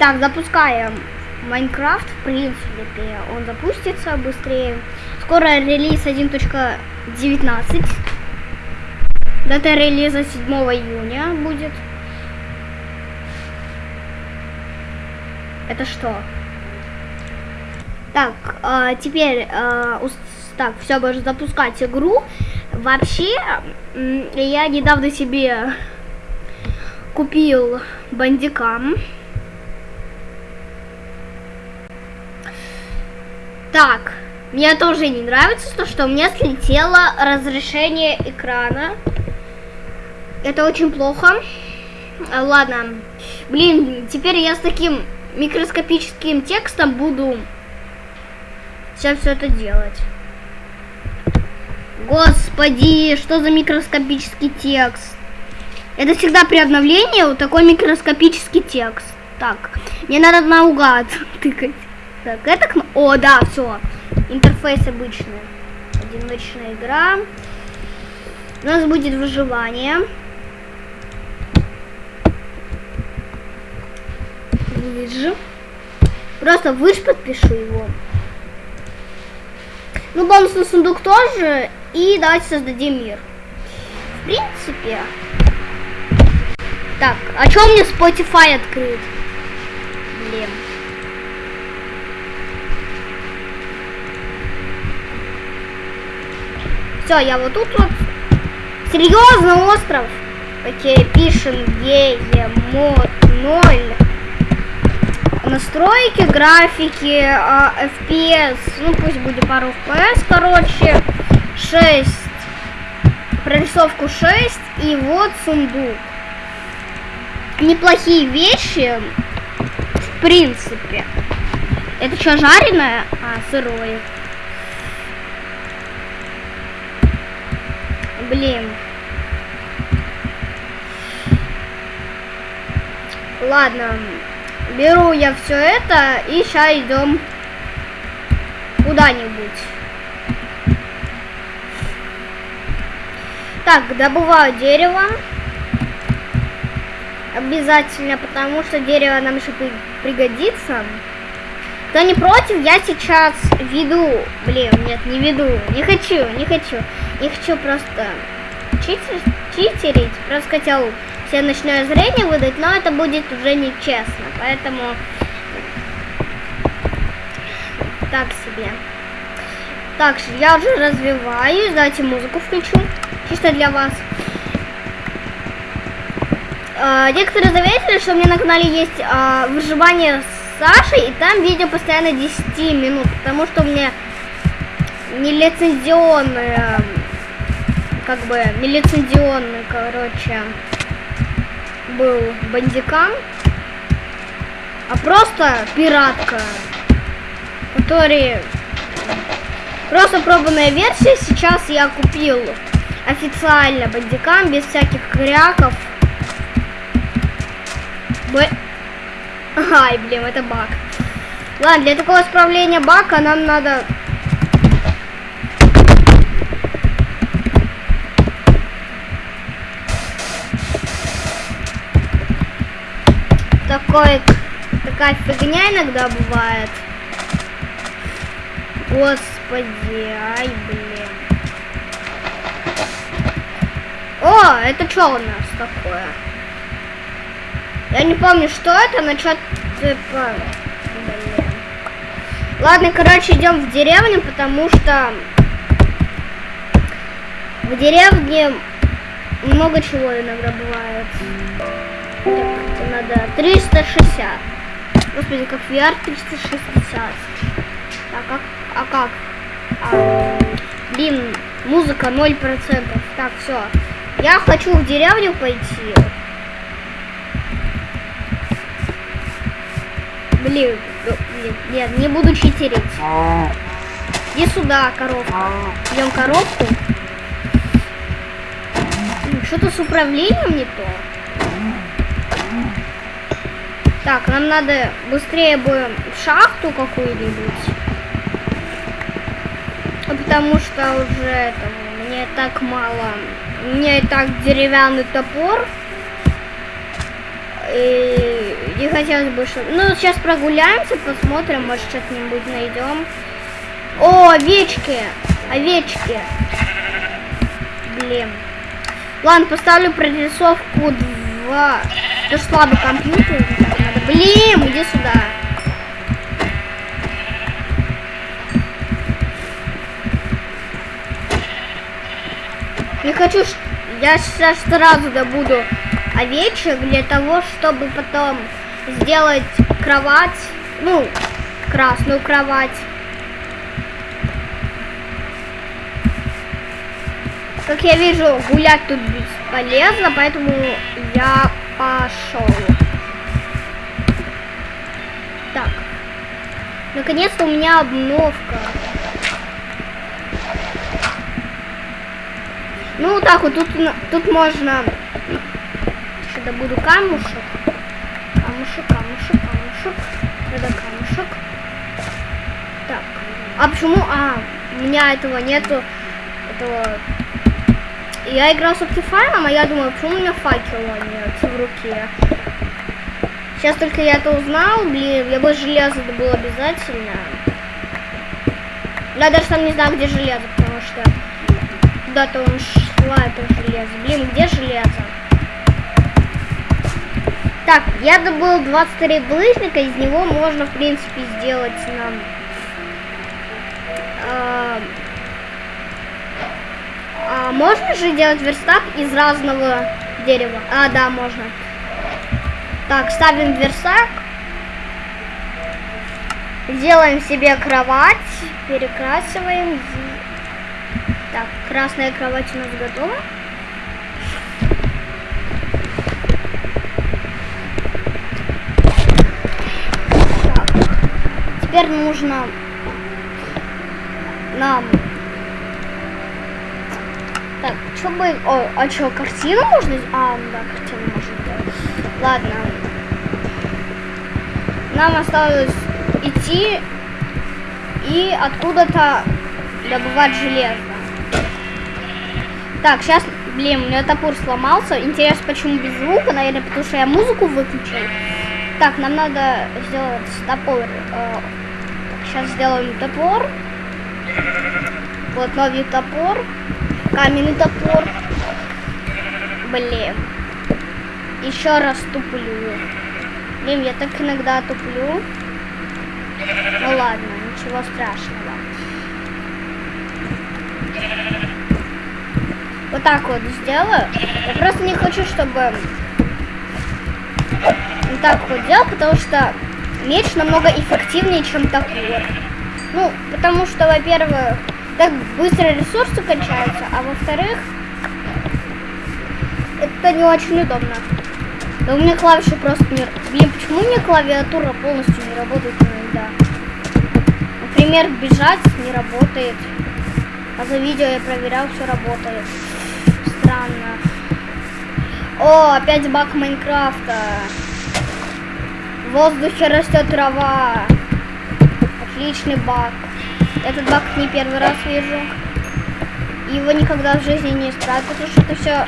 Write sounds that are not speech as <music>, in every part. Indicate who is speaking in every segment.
Speaker 1: Так, запускаем Майнкрафт, в принципе, он запустится быстрее. Скоро релиз 1.19. Дата релиза 7 июня будет. Это что? Так, а, теперь, ус- так, все, можно запускать игру. Вообще, я недавно себе купил бандикам. Так, мне тоже не нравится то, что у меня слетело разрешение экрана. Это очень плохо. А, ладно. Блин, теперь я с таким микроскопическим текстом буду сейчас все это делать. Господи, что за микроскопический текст? Это всегда при обновлении вот такой микроскопический текст. Так, мне надо наугад <laughs> тыкать. Так, это кно- О, да, все. Интерфейс обычный. Одиночная игра. У нас будет выживание. Выжи. Просто выж подпишу его. Ну, бонусный сундук тоже. И давайте создадим мир. В принципе. Так, а что меня Spotify открыт? Блин. Все, я вот тут вот. Серьезно, остров? Окей, пишем мод 0. Настройки, графики, а, FPS, ну пусть будет пару FPS, короче, 6. Прорисовку 6 и вот сундук. Неплохие вещи, в принципе. Это что, жареное? А, сырое. Блин. Ладно, беру я все это и сейчас идем куда-нибудь. Так, добываю дерево. Обязательно, потому что дерево нам еще при- пригодится. Кто не против, я сейчас веду. Блин, нет, не веду. Не хочу, не хочу. Не хочу просто читер, читерить. Просто хотел себе ночное зрение выдать, но это будет уже нечестно. Поэтому так себе. Так, я уже развиваюсь. Давайте музыку включу. Чисто для вас. А, некоторые заметили, что у меня на канале есть а, выживание с Сашей, и там видео постоянно 10 минут, потому что у меня нелицензионный, а, как бы, нелицензионный, короче, был бандикам, а просто пиратка, который просто пробная версия. Сейчас я купил официально бандикам без всяких кряков. Ай, блин, это баг. Ладно, для такого исправления бака нам надо... Такой, такая фигня иногда бывает. Господи, ай, блин. О, это что у нас такое? Я не помню, что это, но что. Блин. Ладно, короче, идем в деревню, потому что в деревне много чего иногда бывает. Так, это надо 360. Господи, как VR 360. А как? А как? А, блин, музыка 0%. Так, все. Я хочу в деревню пойти. Блин, ну, блин, нет, не буду читерить. Иди сюда, коробка. Берем коробку. М, Что-то с управлением не то. Так, нам надо быстрее бы в шахту какую-нибудь. А Потому что уже этого, мне так мало. У меня и так деревянный топор. И не хотелось бы, чтобы... Ну, сейчас прогуляемся, посмотрим, может, что-нибудь найдем. О, овечки! Овечки! Блин. Ладно, поставлю прорисовку 2. Это ж слабый компьютер. Надо. Блин, иди сюда. Не хочу, я сейчас сразу добуду овечек для того, чтобы потом сделать кровать, ну, красную кровать. Как я вижу, гулять тут бесполезно, поэтому я пошел. Так. Наконец-то у меня обновка. Ну, так вот, тут, тут можно... Сюда буду камушек. Камушек, камушек, камушек. Это камушек. Так. А почему... А, у меня этого нету. Этого... Я играл с Optifine, а я думаю, почему у меня факела нет в руке. Сейчас только я это узнал, блин, я бы железо было обязательно. Я даже там не знаю, где железо, потому что куда-то он шла это железо. Блин, где железо? Так, я добыл 23 булыжника, из него можно, в принципе, сделать нам... Э, а можно же делать верстак из разного дерева? А, да, можно. Так, ставим верстак. Делаем себе кровать, перекрасиваем. Так, красная кровать у нас готова. Теперь нужно нам... Так, что бы... О, а что, картину можно... А, да, картину можно сделать. Ладно. Нам осталось идти и откуда-то добывать железо. Так, сейчас, блин, у меня топор сломался. Интересно, почему без звука? Наверное, потому что я музыку выключил. Так, нам надо сделать топор. Сейчас сделаем топор. Вот новый топор. Каменный топор. Блин. Еще раз туплю. Блин, я так иногда туплю. Ну ладно, ничего страшного. вот так вот сделаю. Я просто не хочу, чтобы вот так вот делал, потому что меч намного эффективнее, чем топор. Ну, потому что, во-первых, так быстро ресурсы кончаются, а во-вторых, это не очень удобно. Да у меня клавиши просто не... Блин, почему у меня клавиатура полностью не работает иногда? Например, бежать не работает. А за видео я проверял, все работает странно. О, опять баг Майнкрафта. В воздухе растет трава. Отличный баг. Этот баг не первый раз вижу. Его никогда в жизни не исправят, потому что это все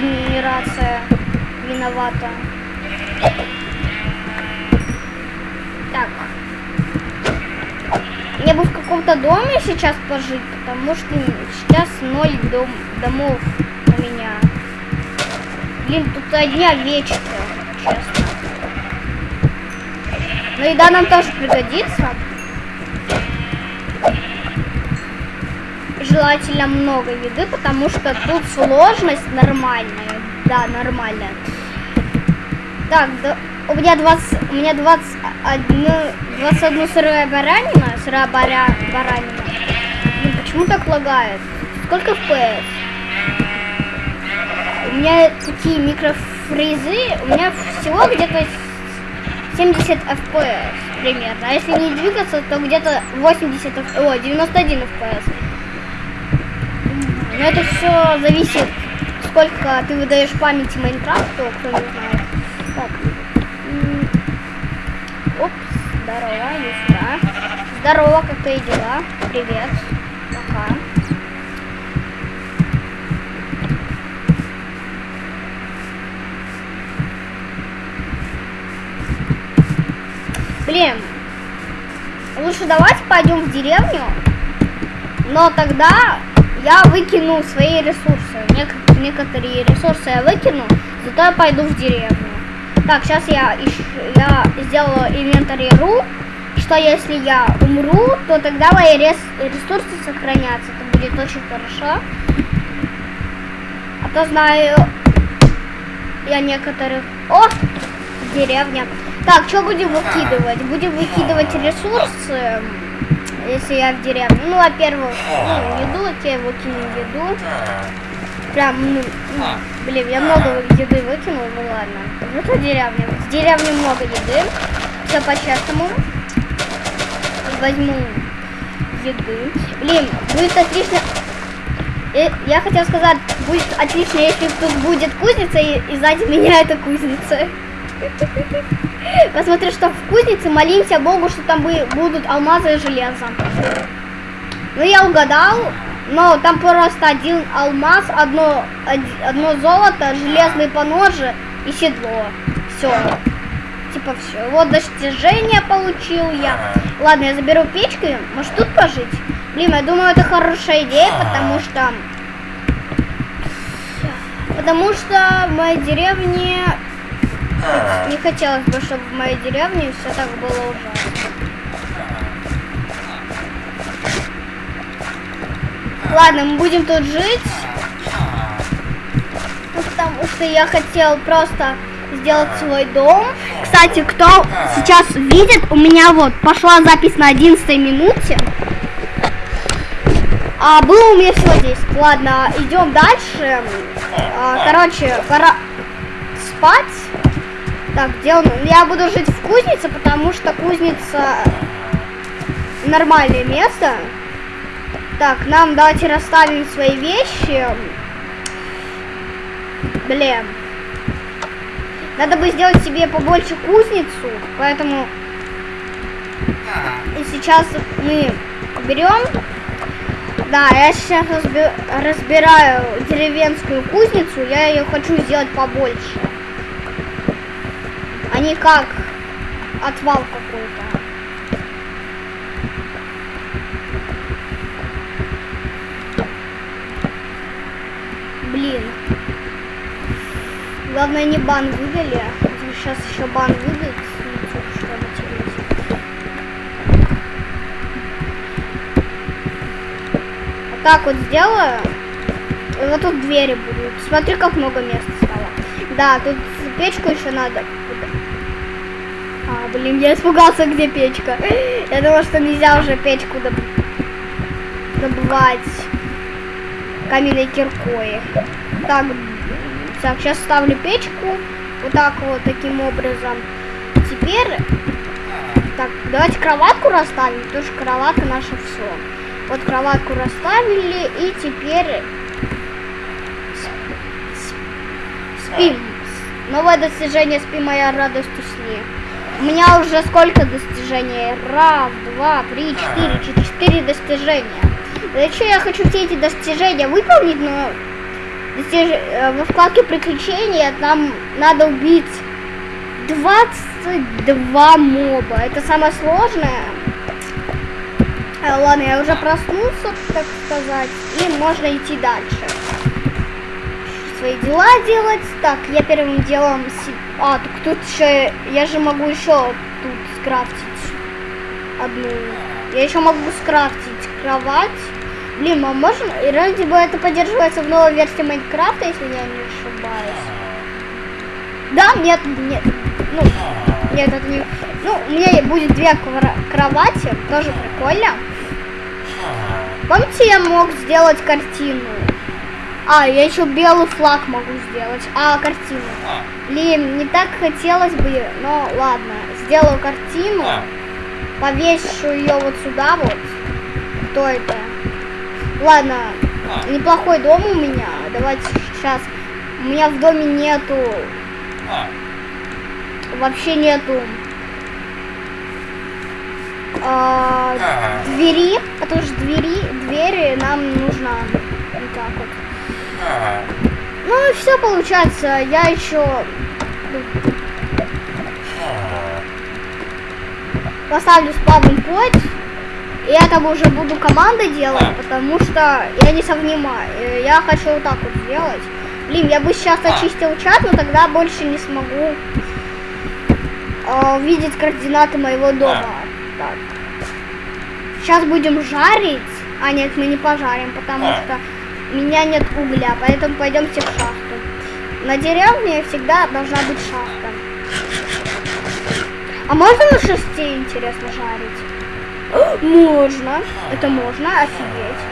Speaker 1: генерация виновата. Так. Мне бы в каком-то доме сейчас пожить, потому что сейчас ноль дом, домов у меня. Блин, тут одни овечки, честно. Но еда нам тоже пригодится. Желательно много еды, потому что тут сложность нормальная. Да, нормальная. Так, да, у меня 20, у меня 21, 21 сырая баранина, сырая баря, баранина. Блин, почему так лагает? Сколько FPS? У меня такие микрофризы, у меня всего где-то 70 FPS примерно. А если не двигаться, то где-то 80, о, 91 FPS. Но это все зависит, сколько ты выдаешь памяти Майнкрафту, кто не знает. Так. Опс, здорово, иди сюда. Здорово, как твои дела? Привет. Блин, лучше давайте пойдем в деревню, но тогда я выкину свои ресурсы. Нек- некоторые ресурсы я выкину, зато я пойду в деревню. Так, сейчас я, ищу- я сделаю инвентарь.ру, что если я умру, то тогда мои рес- ресурсы сохранятся. Это будет очень хорошо. А то знаю я некоторых... О, деревня. Так, что будем выкидывать? Будем выкидывать ресурсы, если я в деревне. Ну, во-первых, ну, еду, окей, выкинем еду. Прям, ну, ну, блин, я много еды выкинул, ну ладно. Ну, это деревня. В деревне много еды. Все по-честному. Возьму еды. Блин, будет отлично. Э, Я хотел сказать, будет отлично, если тут будет кузница, и, и сзади меня это кузница. <laughs> <laughs> Посмотри, что в кузнице, молимся Богу, что там будут алмазы и железо. Ну, я угадал, но там просто один алмаз, одно, од- одно золото, железные поножи и седло. Все. Типа все. Вот достижение получил я. Ладно, я заберу печку, может тут пожить? Блин, я думаю, это хорошая идея, потому что... Потому что в моей деревне не хотелось бы, чтобы в моей деревне все так было ужасно. Ладно, мы будем тут жить. Ну, Потому что я хотел просто сделать свой дом. Кстати, кто сейчас видит, у меня вот пошла запись на 11 минуте. А было у меня всего 10. Ладно, идем дальше. А, короче, пора спать. Так, где он? Я буду жить в кузнице, потому что кузница нормальное место. Так, нам давайте расставим свои вещи. Блин. Надо бы сделать себе побольше кузницу, поэтому и сейчас мы берем. Да, я сейчас разби- разбираю деревенскую кузницу, я ее хочу сделать побольше. А не как отвал какой-то. Блин. Главное не бан выдали. Сейчас еще бан. Вот так вот сделаю. И вот тут двери будут. Смотри, как много места стало. Да, тут печку еще надо. Блин, я испугался, где печка. Я думал, что нельзя уже печку доб- добывать каменной киркой. Так, так, сейчас ставлю печку. Вот так вот, таким образом. Теперь, так, давайте кроватку расставим, потому что кроватка наша все. Вот кроватку расставили, и теперь спим. Новое достижение спи, моя радость усни. У меня уже сколько достижений? Раз, два, три, четыре, четыре достижения. Зачем я хочу все эти достижения выполнить, но достиж- э, во вкладке приключения нам надо убить 22 моба. Это самое сложное. Э, ладно, я уже проснулся, так сказать, и можно идти дальше. Свои дела делать. Так, я первым делом... си- А, так тут еще... Я же могу еще тут скрафтить одну. Я еще могу скрафтить кровать. Блин, а можно... И вроде бы это поддерживается в новой версии Майнкрафта, если я не ошибаюсь. Да, нет, нет. Ну, нет, это не... Ну, у меня будет две кровати, тоже прикольно. Помните, я мог сделать картину? А, я еще белый флаг могу сделать. А, картину. Блин, не так хотелось бы, но ладно. Сделаю картину. Повешу ее вот сюда вот. Кто это? Ладно, неплохой дом у меня. Давайте сейчас. У меня в доме нету. Вообще нету. а, двери, потому что двери, двери нам нужно вот так вот. Ну и все получается. Я еще поставлю спавн путь. И я там уже буду команды делать, потому что я не совнимаю. Я хочу вот так вот сделать. Блин, я бы сейчас очистил чат, но тогда больше не смогу э, видеть координаты моего дома. Так. Сейчас будем жарить. А нет, мы не пожарим, потому
Speaker 2: А.
Speaker 1: что меня нет угля, поэтому пойдемте в шахту. На деревне всегда должна быть шахта. А можно на шесте, интересно, жарить? <gasps> Можно. Это можно, офигеть.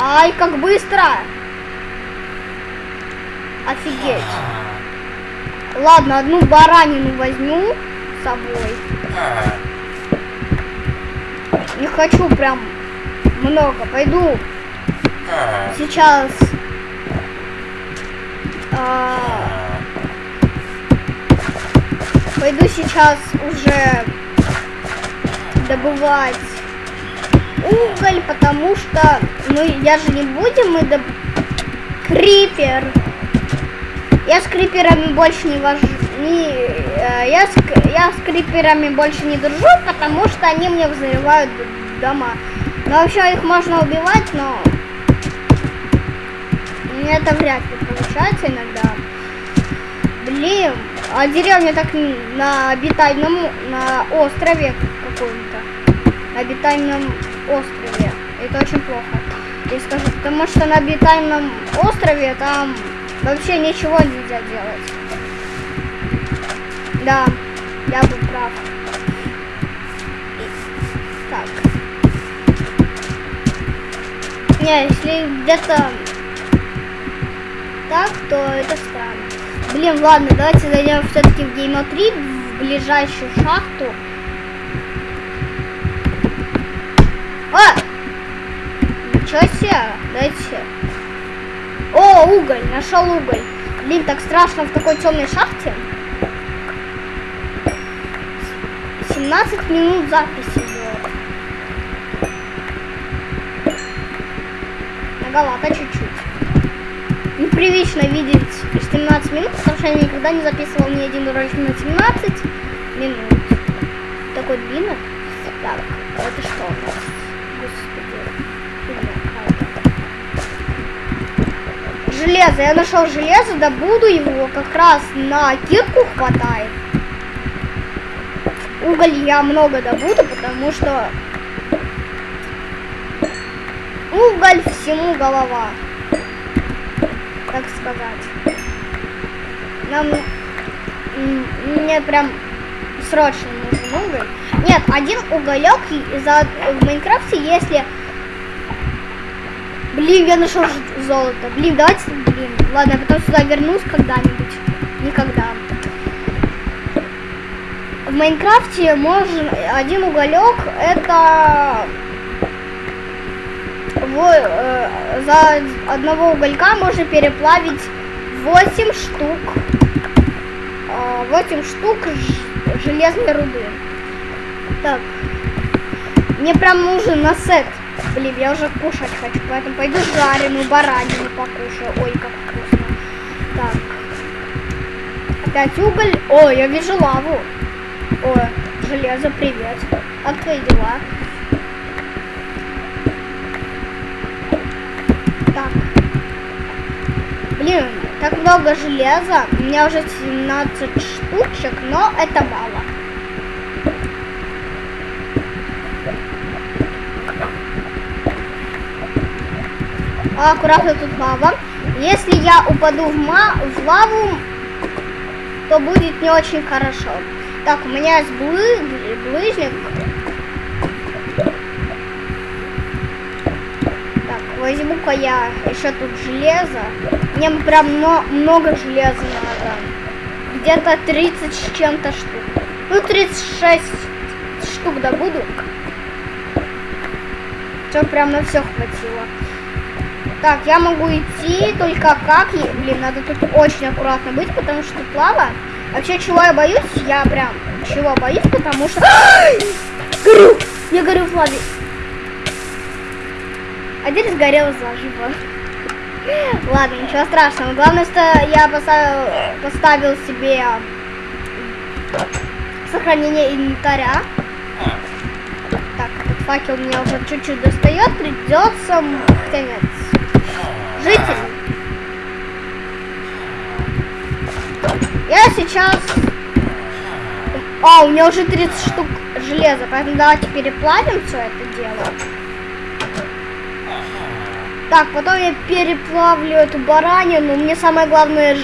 Speaker 1: Ай, как быстро! Офигеть. Ладно, одну баранину возьму с собой. Не хочу прям много. Пойду сейчас а, пойду сейчас уже добывать уголь, потому что ну я же не будем мы доб... крипер. Я с криперами больше не вожу. Не, э, я, с, я с криперами больше не дружу, потому что они мне взрывают дома. Но вообще их можно убивать, но это вряд ли получается иногда. Блин, а деревня так на обитаемом, на острове каком-то. На обитаемом острове. Это очень плохо. Я скажу, потому что на обитаемом острове там вообще ничего нельзя делать. Да, я был прав. Так. Не, если где-то так, то это странно. Блин, ладно, давайте зайдем все-таки в Game 3, в ближайшую шахту. А! Ничего себе, дайте. О, уголь, нашел уголь. Блин, так страшно в такой темной шахте. 17 минут записи идет. Многовато чуть-чуть. Непривычно видеть 17 минут, потому что я никогда не записывал ни один ролик на 17 минут. Такой длинный. Так, это что у нас? Господи. Железо. Я нашел железо, добуду его. Как раз на кирку хватает. Уголь я много добуду, потому что уголь всему голова. Так сказать. Нам мне прям срочно нужен уголь. Нет, один уголек за в Майнкрафте, если Блин, я нашел золото. Блин, давайте, блин. Ладно, я потом сюда вернусь когда-нибудь. Никогда. В Майнкрафте можно один уголек это во- э, за одного уголька можно переплавить 8 штук. э, 8 штук железной руды. Так. Мне прям нужен на сет. Блин, я уже кушать хочу, поэтому пойду жареную баранину покушаю. Ой, как вкусно. Так. Опять уголь. О, я вижу лаву. О, железо, привет. Как твои дела? Так. Блин, так много железа. У меня уже 17 штучек, но это мало. Аккуратно тут лава. Если я упаду в, ма в лаву, то будет не очень хорошо. Так, у меня есть блы ближник. Я еще тут железо. Мне прям мно- много железа надо. Где-то 30 с чем-то штук. Ну, 36 штук добуду. Что прям на все хватило. Так, я могу идти, только как? Блин, надо тут очень аккуратно быть, потому что тут лава. Вообще, чего я боюсь? Я прям чего боюсь, потому что... Горю! Я горю в лаве. Один сгорел заживо. Ладно, ничего страшного. Главное, что я поставил, поставил себе сохранение инвентаря. Так, этот факел меня уже чуть-чуть достает, придется... Хотя нет. Житель. Я сейчас... А, у меня уже 30 штук железа, поэтому давайте переплавим все это дело. Так, потом я переплавлю эту баранину. Мне самое главное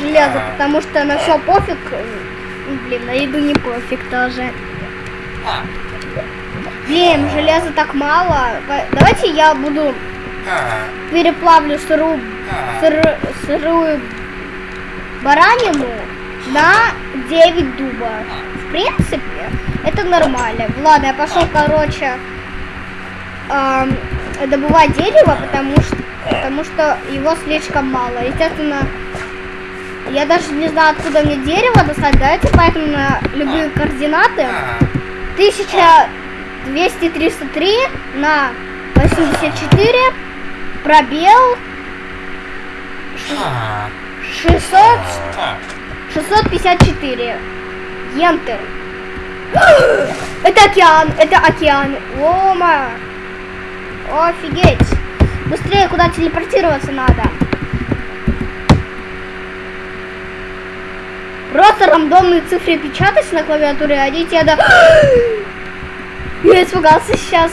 Speaker 1: железо, потому что на все пофиг. Ну, Блин, на еду не пофиг тоже. Блин, железа так мало. Давайте я буду переплавлю сырую, сыр- сырую баранину на 9 дуба. В принципе, это нормально. Ладно, я пошел, короче, ам, добывать дерево, потому что, потому что его слишком мало. Естественно, я даже не знаю, откуда мне дерево достать. Давайте поэтому на любые координаты. 1233 на 84 пробел 600 654 Ентер Это океан, это океан Ома Офигеть Быстрее куда телепортироваться надо Просто рандомные цифры печатать на клавиатуре, а тебе да... <gasps> Я испугался сейчас.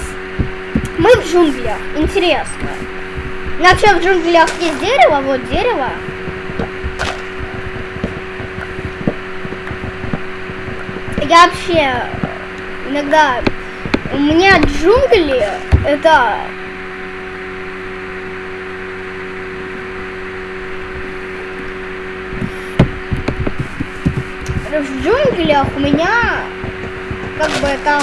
Speaker 1: Мы в джунглях. Интересно. Вообще в джунглях есть дерево, вот дерево. Я вообще иногда... У меня джунгли это... В джунглях у меня как бы там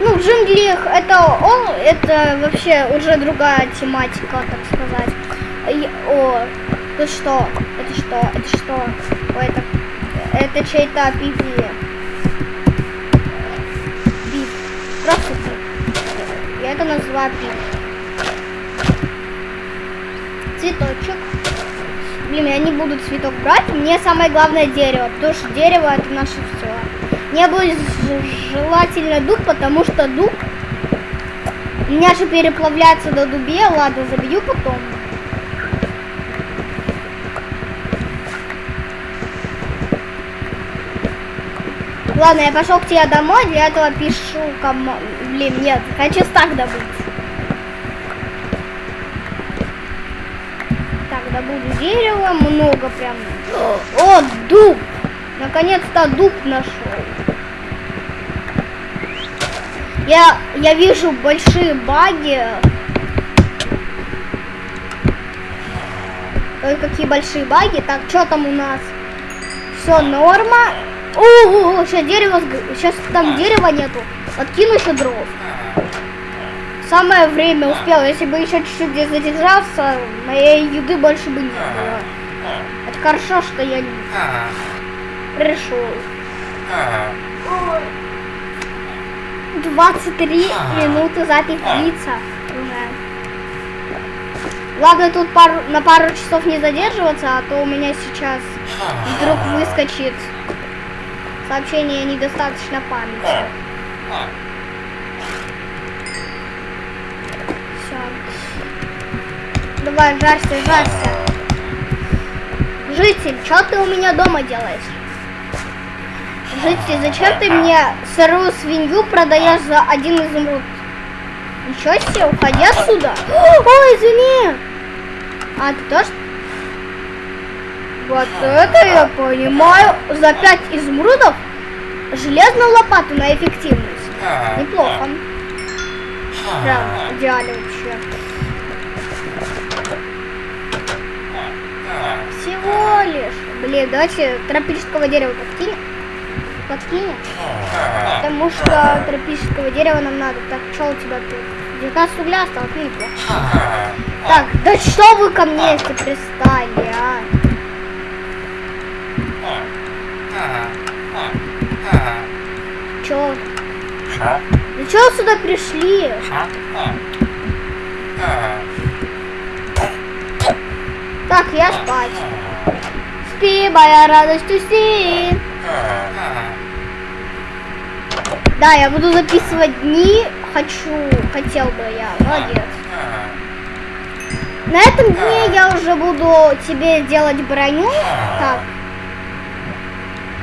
Speaker 1: ну, в джунглях это, о, это вообще уже другая тематика, так сказать. И- О, это что? Это что? Это что? О, это, это чей-то пиви. Биф. Я это называю биф. Цветочек. Блин, я не буду цветок брать. Мне самое главное дерево, потому что дерево это наше все. Мне будет желательно дуб, потому что дуб у меня же переплавляется до дубе. Ладно, забью потом. Ладно, я пошел к тебе домой, для этого пишу кому... Блин, нет, хочу стак добыть. Так, добуду дерево, много прям. О, дуб! Наконец-то дуб нашел. Я, я вижу большие баги. Ой, какие большие баги. Так, что там у нас? Все, норма. Ого, сейчас дерево, сейчас там дерева нету. Откину еще дров. Самое время успел. Если бы еще чуть-чуть здесь задержался, моей еды больше бы не было. Это хорошо, что я не пришел. 23 минуты запись длится уже. Ладно, тут пару, на пару часов не задерживаться, а то у меня сейчас вдруг выскочит сообщение недостаточно памяти. Все. Давай, жарься, жарься. Житель, что ты у меня дома делаешь? Житель, зачем ты мне сырую свинью продаешь за один изумруд? Ничего себе, уходи отсюда. <gasps> Ой, извини. А ты тоже? Вот это я понимаю. За пять изумрудов железную лопату на эффективность. Неплохо. Прям идеально вообще. Всего лишь. Блин, давайте тропического дерева подкинем. Подкинем. Потому что тропического дерева нам надо. Так, что у тебя тут? 19 угля осталось, ну неплохо. Так, да что вы ко мне если пристали, а? Чё? Да чё вы сюда пришли? Так, я спать. спи, моя радость уси. Да, я буду записывать дни. Хочу, хотел бы я. Молодец. На этом дне я уже буду тебе делать броню. Так.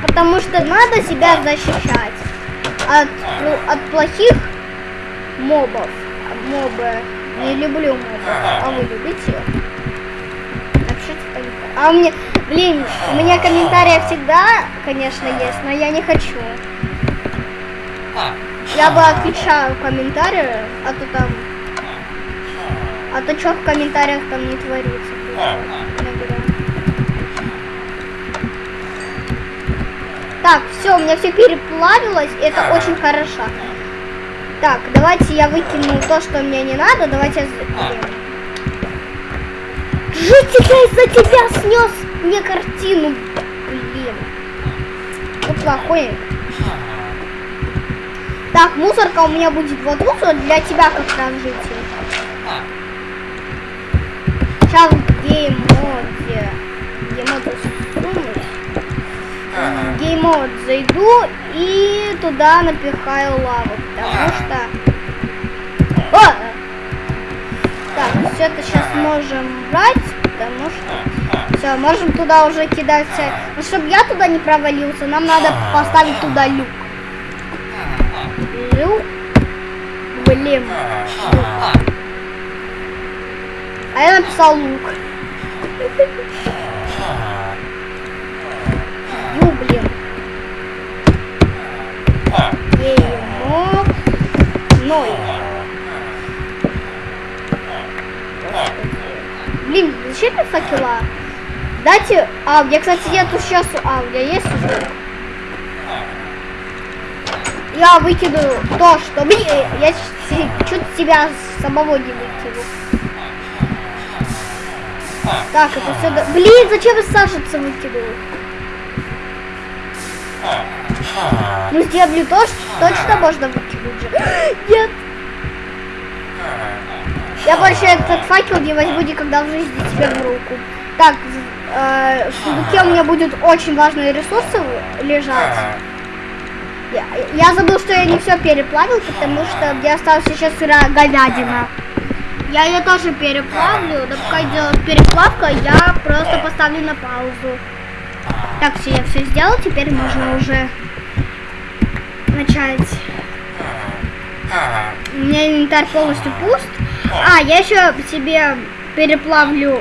Speaker 1: Потому что надо себя защищать от, ну, от плохих мобов. Мобы. Не люблю мобов. А вы любите? Напишите в комментариях. А меня, блин, у меня комментарии всегда, конечно, есть, но я не хочу. Я бы отвечаю комментарии, а то там... А то что в комментариях там не творится? иногда. Так, все, у меня все переплавилось, это очень хорошо. Так, давайте я выкину то, что мне не надо. Давайте я... Я из-за тебя снес мне картину. Блин. Ну, плохой. Так, мусорка у меня будет вот тут, вот для тебя как раз житель. Сейчас в геймоде. Геймод сунуть. Геймод зайду и туда напихаю лаву, потому что... О! Так, все это сейчас можем брать, потому что... Все, можем туда уже кидать. Но чтобы я туда не провалился, нам надо поставить туда люк. Люк. Блин. Люк. А я написал лук. <laughs> Ну. Ноль. Блин, зачем мне факела? Дайте... Меня, кстати, нету сейчас... А, у меня есть уже? Я выкину то, что... Блин, я чуть тебя самого не выкину. Так, это все... Блин, зачем я Сашица выкинул? Ну, сделали то, что точно можно выкинуть же. <laughs> Нет. Я больше этот факел не возьму никогда в жизни тебе в руку. Так, в- э, в сундуке у меня будут очень важные ресурсы лежать. Я, я забыл, что я не все переплавил, потому что мне осталась еще сырая говядина. Я ее тоже переплавлю, да пока идет переплавка, я просто поставлю на паузу. Так, все, я все сделал, теперь можно уже начать. У меня инвентарь полностью пуст. А, я еще себе переплавлю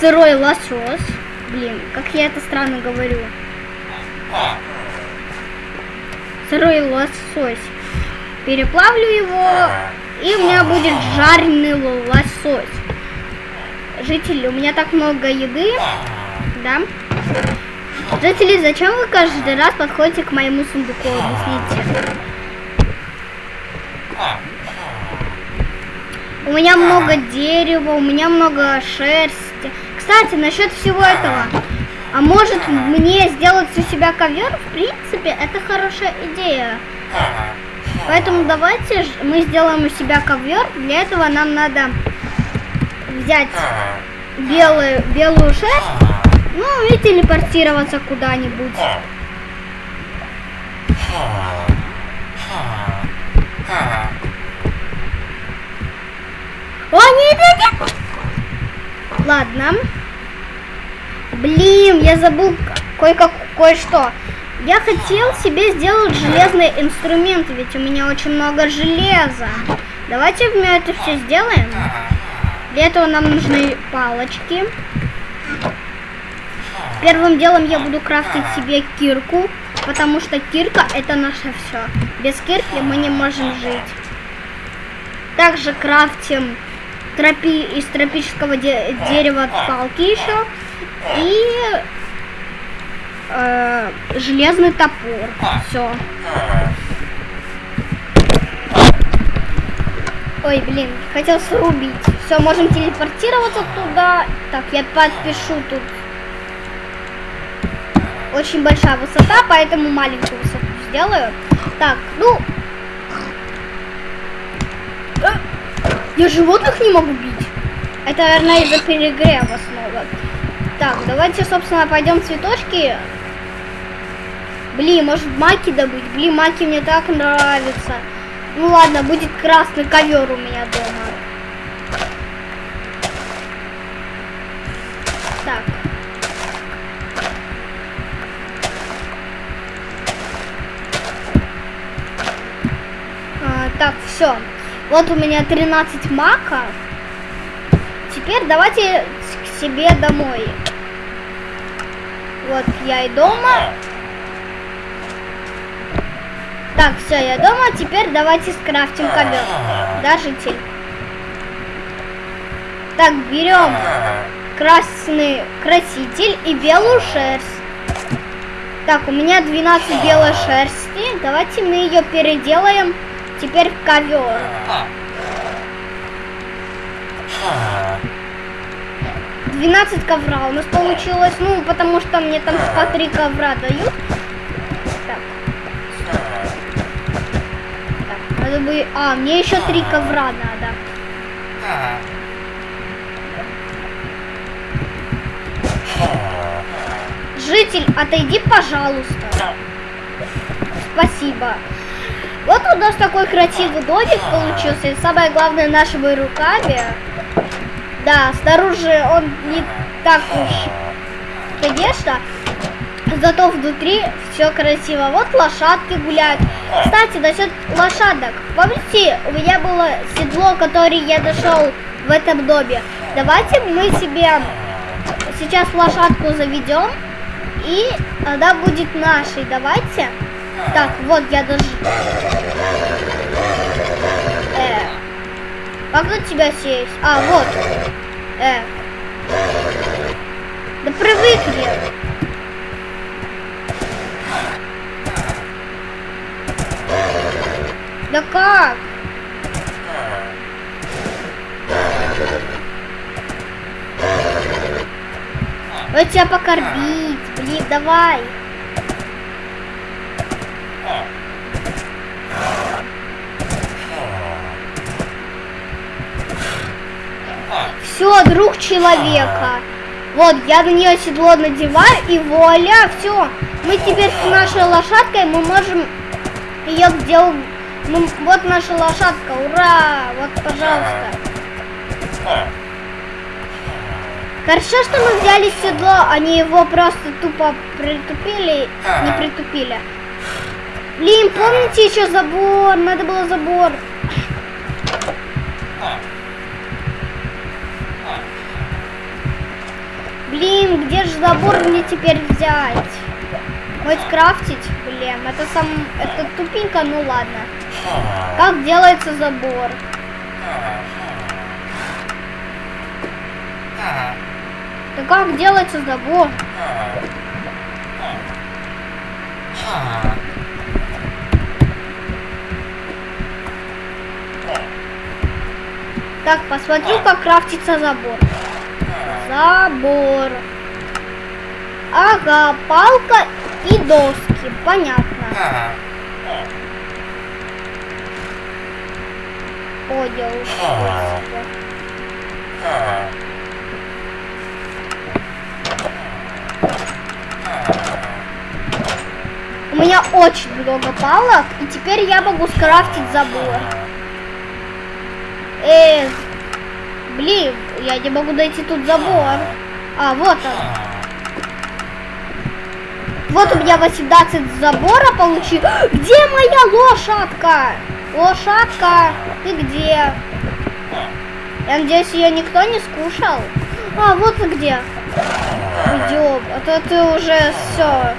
Speaker 1: сырой лосось. Блин, как я это странно говорю. Сырой лосось. Переплавлю его, и у меня будет жареный лосось. Жители, у меня так много еды, да? Жители, зачем вы каждый раз подходите к моему сундуку? Объясните. У меня много дерева, у меня много шерсти. Кстати, насчет всего этого. А может мне сделать у себя ковер? В принципе, это хорошая идея. Поэтому давайте мы сделаем у себя ковер. Для этого нам надо взять белую, белую шерсть, ну и телепортироваться куда-нибудь. О, нет, нет, нет! Ладно. Блин, я забыл кое-как кое-что. Я хотел себе сделать железный инструмент, ведь у меня очень много железа. Давайте мы это все сделаем. Для этого нам нужны палочки. Первым делом я буду крафтить себе кирку, потому что кирка это наше все. Без кирки мы не можем жить. Также крафтим тропи из тропического де- дерева палки еще и э, железный топор. Все. Ой, блин, хотел срубить. Все, можем телепортироваться туда. Так, я подпишу тут. Очень большая высота, поэтому маленькую высоту сделаю. Так, ну... Э, Я животных не могу бить. Это, наверное, из-за перегрева снова. Так, давайте, собственно, пойдем цветочки. Блин, может маки добыть? Блин, маки мне так нравятся. Ну ладно, будет красный ковер у меня дома. Все. Вот у меня 13 маков. Теперь давайте к себе домой. Вот я и дома. Так, все, я дома. Теперь давайте скрафтим ковер. Да? Так, берем красный краситель и белую шерсть. Так, у меня 12 белой шерсти. Давайте мы ее переделаем теперь ковер. 12 ковра у нас получилось, ну, потому что мне там по 3 ковра дают. Так. Надо бы... А, мне еще 3 ковра надо. Житель, отойди, пожалуйста. Спасибо. Вот у нас такой красивый домик получился. И самое главное, нашими руками. Да, снаружи он не так уж, конечно. Зато внутри все красиво. Вот лошадки гуляют. Кстати, насчет лошадок. Помните, у меня было седло, которое я нашел в этом доме. Давайте мы себе сейчас лошадку заведем. И она будет нашей. Давайте. Так, вот я даже... Э, как на тебя сесть? А, вот. Э. Да привыкли. Да как? Вот тебя покормить. Блин, давай. Все, друг человека. Вот, я на нее седло надеваю, и вуаля, все. Мы теперь с нашей лошадкой, мы можем ее где... Ну, вот наша лошадка, ура! Вот, пожалуйста. Хорошо, что мы взяли седло, они его просто тупо притупили, не притупили. Блин, помните еще забор? Надо было забор. Блин, где же забор мне теперь взять? Вот скрафтить? Блин, это сам... Это тупенько, ну ладно. Как делается забор? Да как делается забор? Так, посмотрю, как крафтится забор. Забор. Ага, палка и доски. Понятно. Одел. У меня очень много палок, и теперь я могу скрафтить забор. Эх, блин, я не могу найти тут забор. А, вот он. Вот у меня 18 забора получил. Где моя лошадка? Лошадка, ты где? Я надеюсь, ее никто не скушал. А, вот ты где. Идем. А то ты уже все.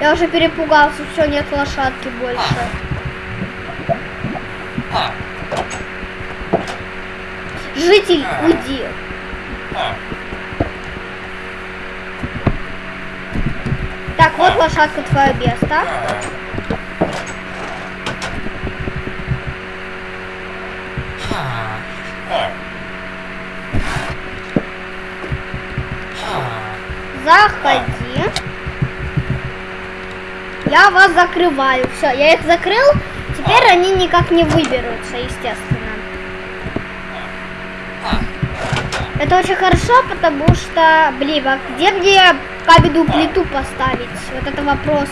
Speaker 1: Я уже перепугался. Все, нет лошадки больше. Житель, уйди. Так, вот лошадка твое место. Заходи. Я вас закрываю. Все, я их закрыл. Теперь они никак не выберутся, естественно. Это очень хорошо, потому что, блин, а где мне каменную плиту поставить? Вот это вопрос.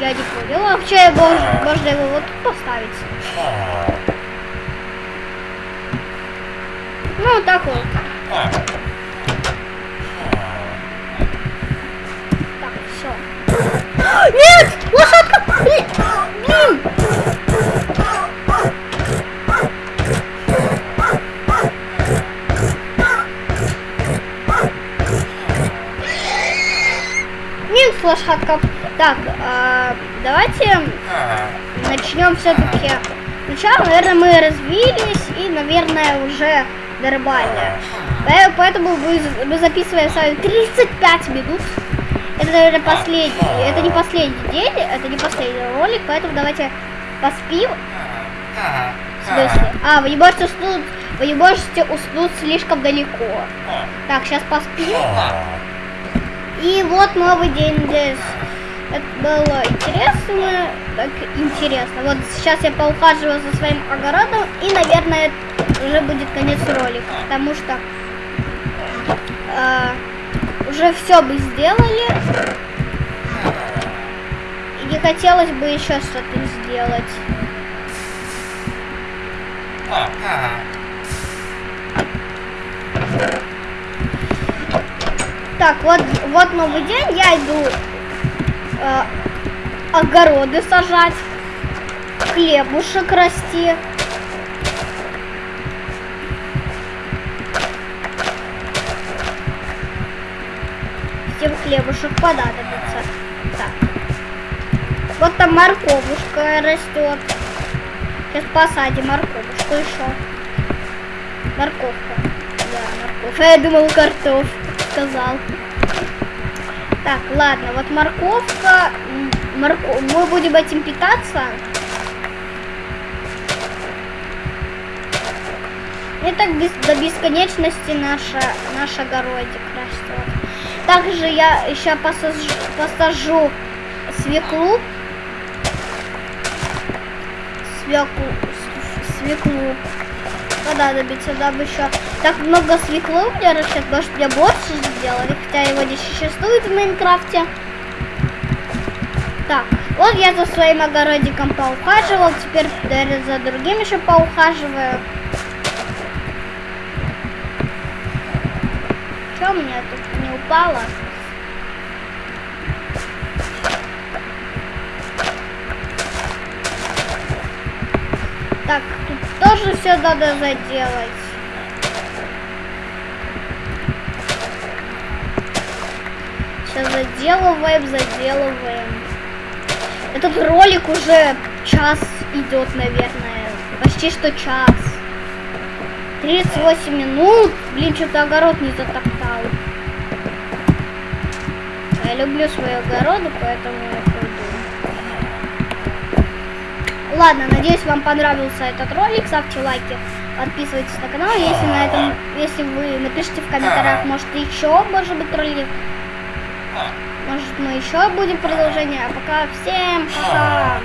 Speaker 1: Я не понял. А вообще можно, можно его вот тут поставить. Ну, так вот. Так, все. <gasps> Нет! Лошадка! Блин! Минус лошадка. Так, а, давайте начнем все-таки. Сначала, наверное, мы развились и, наверное, уже нормально. Э, Поэтому мы записываем с вами 35 минут. Это, наверное, последний. Это не последний день, это не последний ролик, поэтому давайте поспим. В смысле? А, вы не можете уснуть. Вы не можете уснуть слишком далеко. Так, сейчас поспим. И вот новый день здесь. Это было интересно, так интересно. Вот сейчас я поухаживаю за своим огородом, и, наверное, уже будет конец ролика, потому что э, уже все бы сделали, и хотелось бы еще что-то сделать. Так, вот, вот новый день, я иду э, огороды сажать, хлебушек расти. Всем хлебушек понадобится. Так. Вот там морковушка растет. Сейчас посадим морковушку еще. Морковка. Да, морковь. А я думал картоф. Сказал. Так, ладно, вот морковка. м, Морко... Мы будем этим питаться. И так до бесконечности наша... наш огородик растет. Также я еще посажу, посажу свеклу. Свеклу. Свеклу. Понадобится нам еще. Так много свеклы у меня растет, может мне больше сделали, хотя его не существует в Майнкрафте. Так, вот я за своим огородиком поухаживал, теперь наверное, за другим еще поухаживаю. Что у меня тут не упало? Так, тут тоже все надо заделать. Сейчас заделываем, заделываем. Этот ролик уже час идет, наверное. Почти что час. 38 минут. Блин, что-то огород не затоптал. Я люблю свои огороды, поэтому Ладно, надеюсь, вам понравился этот ролик. Ставьте лайки, подписывайтесь на канал. Если на этом, если вы напишите в комментариях, может еще, может быть, ролик. Может, мы еще будем продолжение. А пока всем пока.